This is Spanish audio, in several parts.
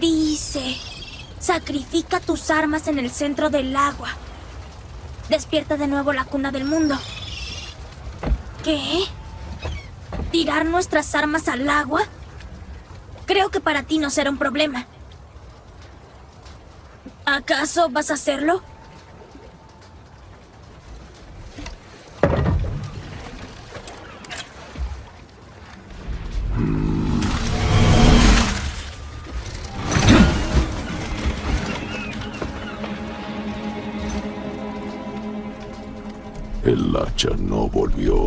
Dice, sacrifica tus armas en el centro del agua. Despierta de nuevo la cuna del mundo. ¿Qué? ¿Tirar nuestras armas al agua? Creo que para ti no será un problema. ¿Acaso vas a hacerlo? El hacha no volvió.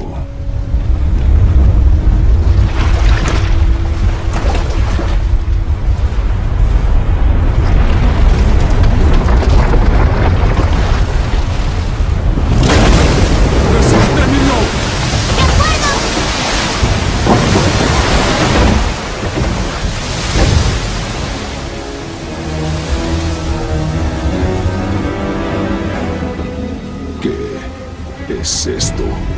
¿Qué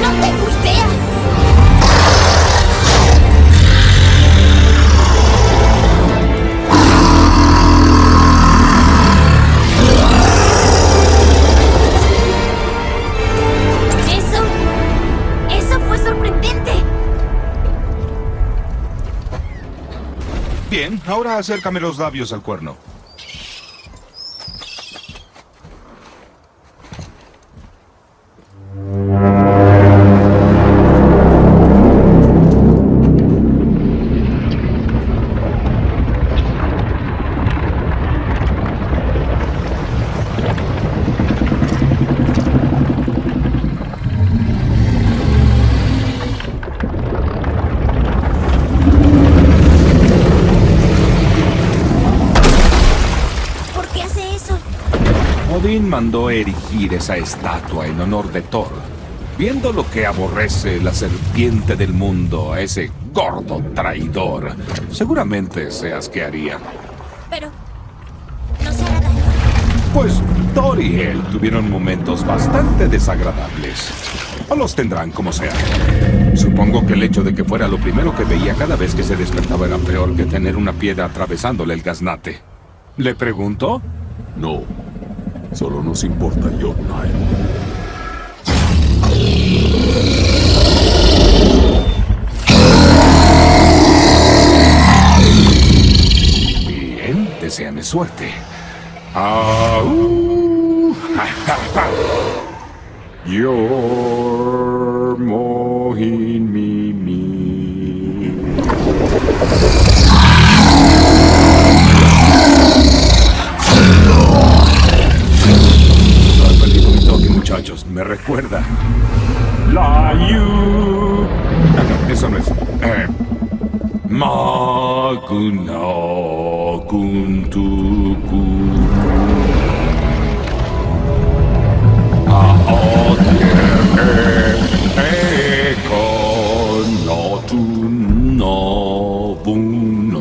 No tengo idea. Eso... Eso fue sorprendente. Bien, ahora acércame los labios al cuerno. Odín mandó erigir esa estatua en honor de Thor, viendo lo que aborrece la serpiente del mundo a ese gordo traidor. Seguramente se asquearía. Pero... No se hará daño. Pues Thor y él tuvieron momentos bastante desagradables. O los tendrán como sea. Supongo que el hecho de que fuera lo primero que veía cada vez que se despertaba era peor que tener una piedra atravesándole el gaznate. ¿Le pregunto? No. Solo nos importa Jotnar. Bien, deséame suerte. Buno.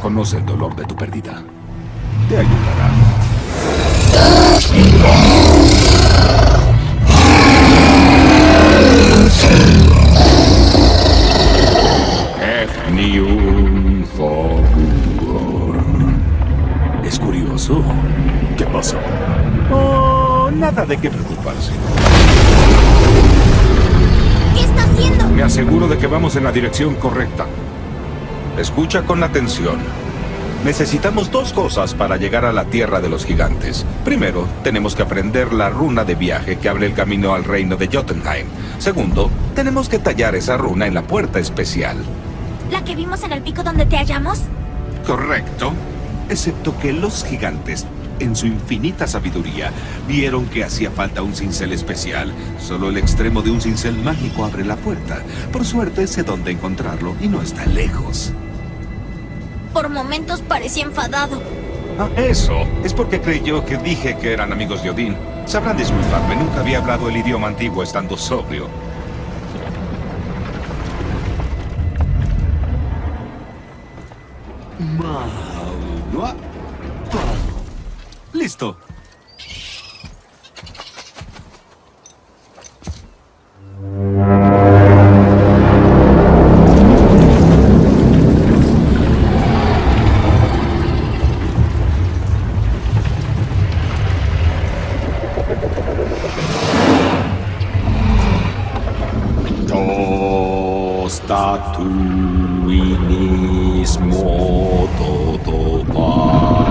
Conoce el dolor de tu pérdida. Te ayudará. ¿Qué pasa? Oh, nada de qué preocuparse. seguro de que vamos en la dirección correcta. Escucha con atención. Necesitamos dos cosas para llegar a la Tierra de los Gigantes. Primero, tenemos que aprender la runa de viaje que abre el camino al reino de Jotunheim. Segundo, tenemos que tallar esa runa en la puerta especial. ¿La que vimos en el pico donde te hallamos? Correcto. Excepto que los gigantes, en su infinita sabiduría, vieron que hacía falta un cincel especial. Solo el extremo de un cincel mágico abre la puerta. Por suerte sé dónde encontrarlo y no está lejos. Por momentos parecía enfadado. Ah, eso. Es porque creyó que dije que eran amigos de Odín. Sabrán disculparme, nunca había hablado el idioma antiguo estando sobrio. dua, Listo. Tostatuini. mortal life.